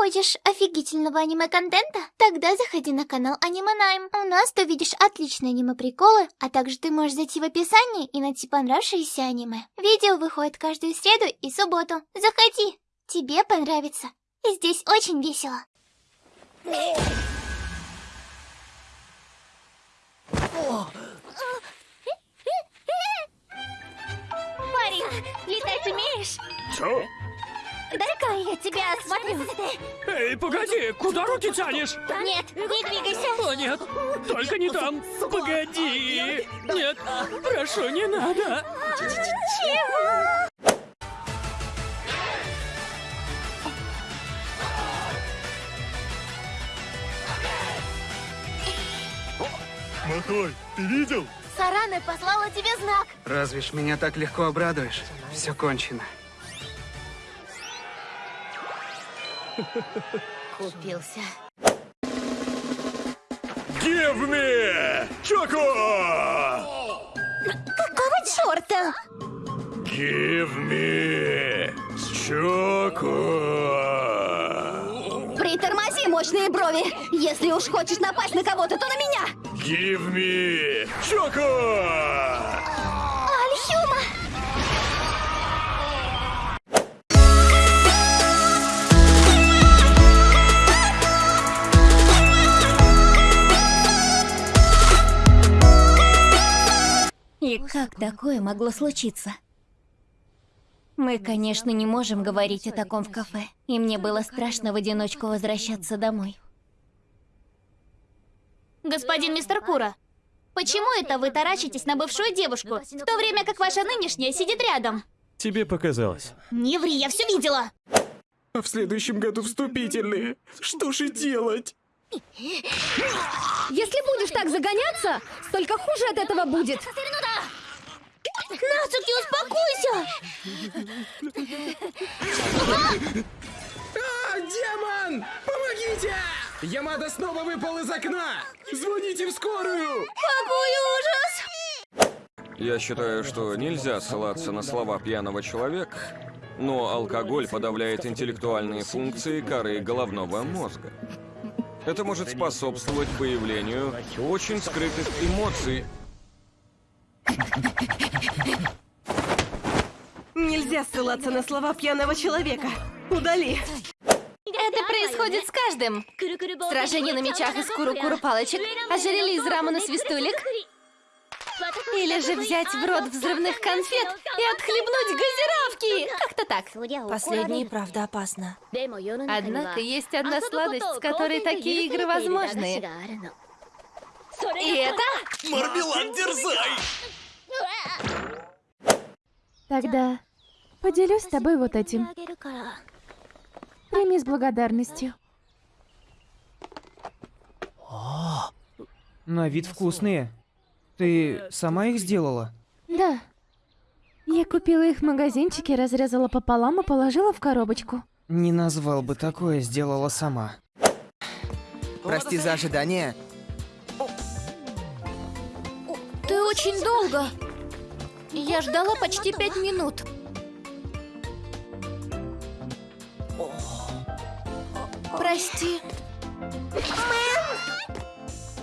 Хочешь офигительного аниме-контента? Тогда заходи на канал Аниме Найм. У нас ты увидишь отличные аниме-приколы, а также ты можешь зайти в описание и найти понравившееся аниме. Видео выходит каждую среду и субботу. Заходи, тебе понравится. И здесь очень весело. Парень, летать умеешь? Чё? Дай-ка я тебя осмотрю. Эй, погоди, куда руки тянешь? Нет, не двигайся. О, нет, только не там. Погоди. Нет, прошу, не надо. Чего? Матой, ты видел? Сарана послала тебе знак. Разве ж меня так легко обрадуешь? Все кончено. Купился. Give me! Choco! Какого черта? Give me! Choco! Притормози, мощные брови. Если уж хочешь напасть на кого-то, то на меня. Give me! Choco! И как такое могло случиться? Мы, конечно, не можем говорить о таком в кафе, и мне было страшно в одиночку возвращаться домой. Господин мистер Кура, почему это вы таращитесь на бывшую девушку, в то время как ваша нынешняя сидит рядом? Тебе показалось. Не ври, я все видела! А в следующем году вступительные. Что же делать? Если будешь так загоняться, столько хуже от этого будет. Нацуки, успокойся! А, демон! Помогите! Ямада снова выпал из окна! Звоните в скорую! Какой ужас! Я считаю, что нельзя ссылаться на слова пьяного человека, но алкоголь подавляет интеллектуальные функции коры головного мозга. Это может способствовать появлению очень скрытых эмоций. Нельзя ссылаться на слова пьяного человека. Удали. Это происходит с каждым. Сражение на мечах из куру-куру палочек, ожерелье из рамена свистулек. Или же взять в рот взрывных конфет и отхлебнуть газировки. Как-то так. Последнее, правда, опасно. Однако есть одна сладость, с которой такие игры возможны. И это... Мармелад, дерзай! Тогда поделюсь с тобой вот этим. Прими с благодарностью. На вид вкусные. Ты сама их сделала? Да. Я купила их в магазинчике, разрезала пополам и положила в коробочку. Не назвал бы такое, сделала сама. Прости за ожидание. Ты очень долго. Я ждала почти пять минут. Прости.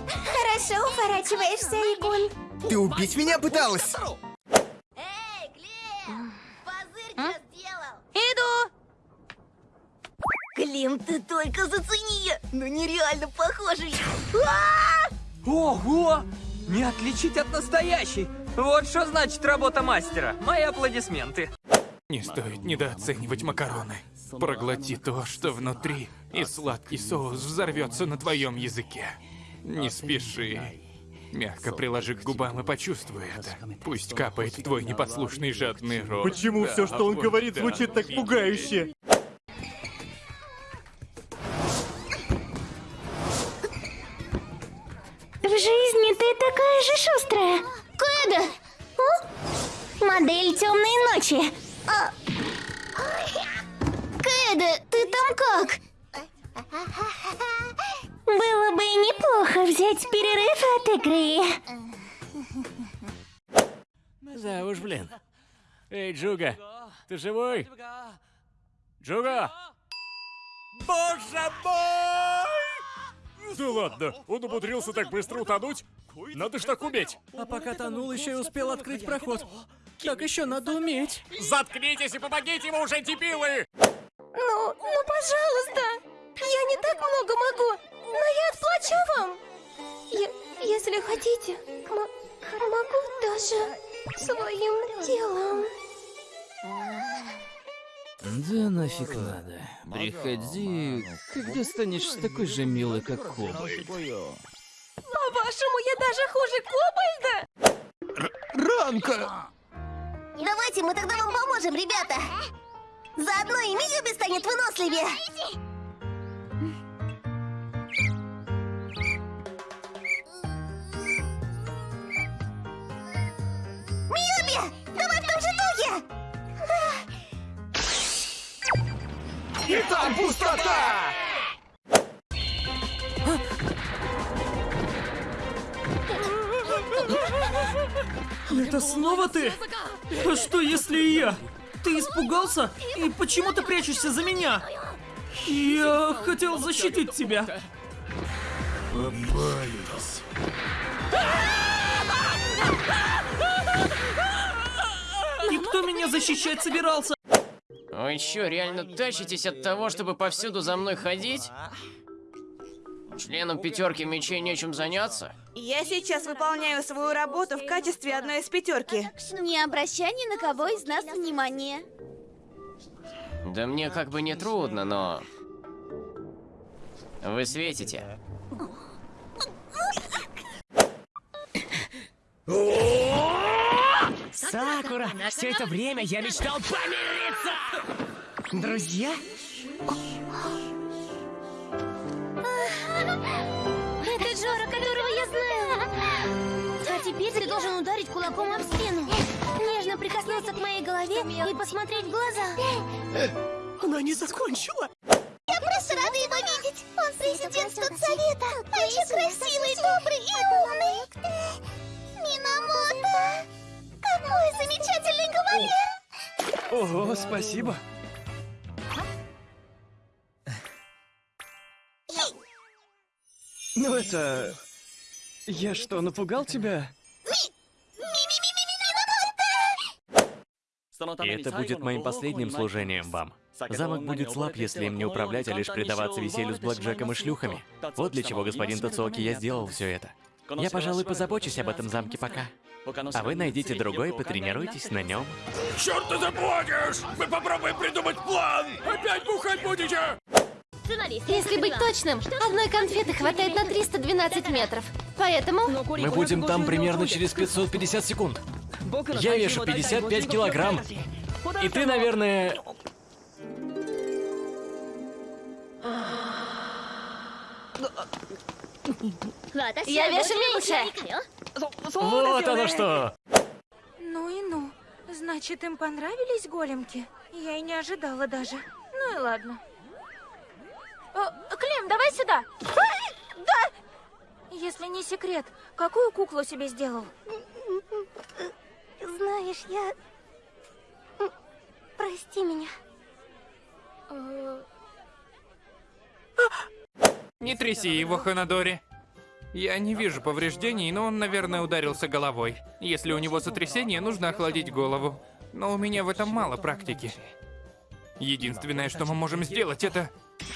Хорошо уворачиваешься, Игун. Ты убить меня пыталась? Эй, Глеб! Позырь, сделал! Иду! Клим, ты только зацени! Ну нереально похожий! Ого! Не отличить от настоящей! Вот что значит работа мастера. Мои аплодисменты. Не стоит недооценивать макароны. Проглоти то, что внутри, и сладкий соус взорвется на твоем языке. Не спеши. Мягко приложи к губам и почувствуй это. Пусть капает в твой непослушный жадный рот. Почему Да, все, что он вот говорит, да, звучит так пугающе? В жизни ты такая же шустрая! Кэда! Модель темной ночи! А... Кэда, ты там как? Было бы неплохо взять перерыв от игры. Да уж, блин. Эй, Джуга, ты живой? Джуга! Боже мой! Да ладно, он умудрился так быстро утонуть? Надо ж так уметь. А пока тонул, еще и успел открыть проход. Так еще надо уметь. Заткнитесь и помогите ему уже, дебилы! Ну, пожалуйста. Я не так много могу, но я отплачу вам. Я, если хотите, могу даже своим телом. Да нафиг надо. Приходи, когда станешь такой же милой, как Кобальт. По-вашему, я даже хуже Кобальда? Ранка! Давайте мы тогда вам поможем, ребята! Заодно и Миюби станет выносливее! Миюби! Давай в том же духе! И там пустота! Это снова ты? А что если и я? Ты испугался? И почему ты прячешься за меня? Я хотел защитить тебя. Попались. И меня защищать собирался? Вы что, реально тащитесь от того, чтобы повсюду за мной ходить? Членам пятерки мечей нечем заняться? Я сейчас выполняю свою работу в качестве одной из пятерки. Не обращай ни на кого из нас внимания. Да мне как бы не трудно, но... Вы светите. Сакура, все это время я мечтал помириться! Друзья? Теперь ты должен ударить кулаком об спину. Нежно прикоснуться к моей голове и посмотреть в глаза. Она не закончила. Я просто рада его видеть! Он президент студсовета! Очень красивый, добрый и умный! Минамото! Какой замечательный кавалер! Ого, спасибо. Ну это... Я что, напугал тебя? И это будет моим последним служением вам. Замок будет слаб, если им не управлять, а лишь предаваться веселью с блэкджеком и шлюхами. Вот для чего, господин Тацуоки, я сделал все это. Я, пожалуй, позабочусь об этом замке пока. А вы найдите другой и потренируйтесь на нем. Черт ты заплатишь! Мы попробуем придумать план! Опять бухать будете? Если быть точным, одной конфеты хватает на 312 метров. Поэтому... Мы будем там примерно через 550 секунд. Я вешу 55 килограмм. И ты, наверное... Я вешу меньше. Вот оно что! Ну и ну. Значит, им понравились големки? Я и не ожидала даже. Ну и ладно. О, Клем, давай сюда. Да! Если не секрет, какую куклу себе сделал? Знаешь, я... Прости меня. Не тряси его, Ханадори. Я не вижу повреждений, но он, наверное, ударился головой. Если у него сотрясение, нужно охладить голову. Но у меня в этом мало практики. Единственное, что мы можем сделать, это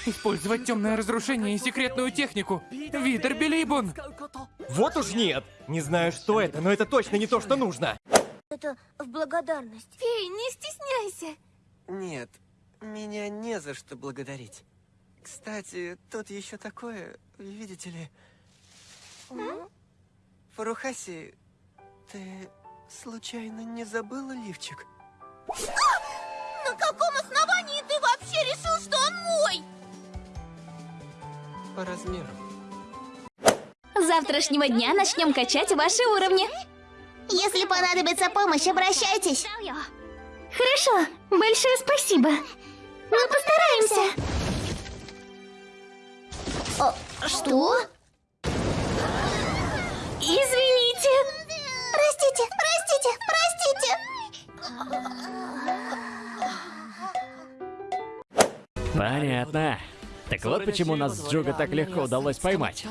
использовать темное разрушение и секретную технику. Видер Билибун! Вот уж нет! Не знаю, что это, но это точно не то, что нужно. Это в благодарность. Фей, не стесняйся. Нет, меня не за что благодарить. Кстати, тут еще такое, видите ли... Фарухаси, ты случайно не забыла лифчик? На каком основании ты вообще решил, что он мой? По размеру. С завтрашнего дня начнем качать ваши уровни. Если понадобится помощь, обращайтесь. Хорошо, большое спасибо. Мы постараемся. О, что? Извините. Простите, простите, простите. Понятно. Так вот почему нас с Джуга так легко удалось поймать.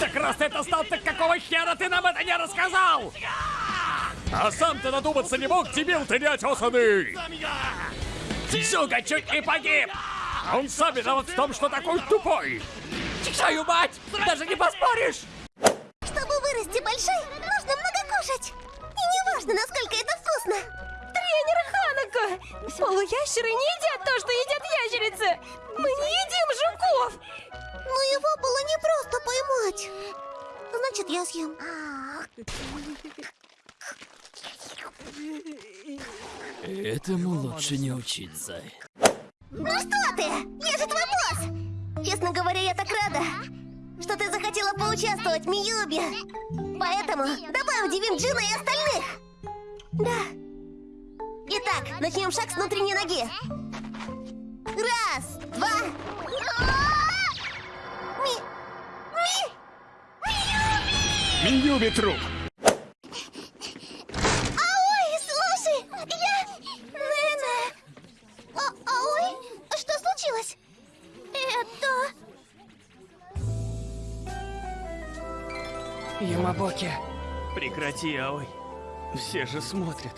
Так раз ты это знал, так какого хера ты нам это не рассказал? А сам ты надуматься не мог, дебил ты неотесанный! Зюга чуть не погиб! Он сам виноват в том, что такой тупой! Твою мать! Даже не поспоришь! Чтобы вырасти большой, нужно много кушать. И не важно, насколько это вкусно. Тренер Ханако! Полуящеры не едят то, что едят ящерицы! Мы поймать. Значит, я съем. Этому лучше не учиться. Ну что ты? Я же твой босс! Честно говоря, я так рада, что ты захотела поучаствовать, Миюби. Поэтому давай удивим Джина и остальных. Да. Итак, начнем шаг с внутренней ноги. Миюби труп! Аой, слушай, я... Нена... А, Аой, что случилось? Это... Ямабоки, прекрати, Аой. Все же смотрят.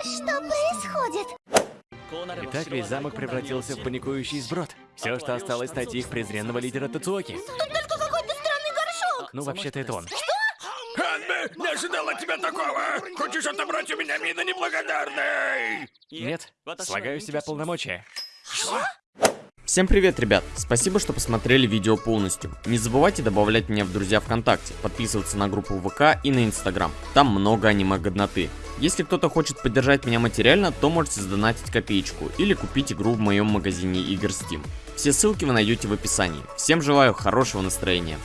Что происходит? Итак, весь замок превратился в паникующий сброд. Все, что осталось, найти их презренного лидера Тацуоки. Ну, вообще-то это он. Ханме, не ожидал от тебя такого! Хочешь отобрать у меня мина неблагодарный? Нет, слагаю с себя полномочия. Всем привет, ребят! Спасибо, что посмотрели видео полностью. Не забывайте добавлять меня в друзья ВКонтакте, подписываться на группу ВК и на Инстаграм. Там много аниме-годноты. Если кто-то хочет поддержать меня материально, то можете сдонатить копеечку или купить игру в моем магазине игр Steam. Все ссылки вы найдете в описании. Всем желаю хорошего настроения.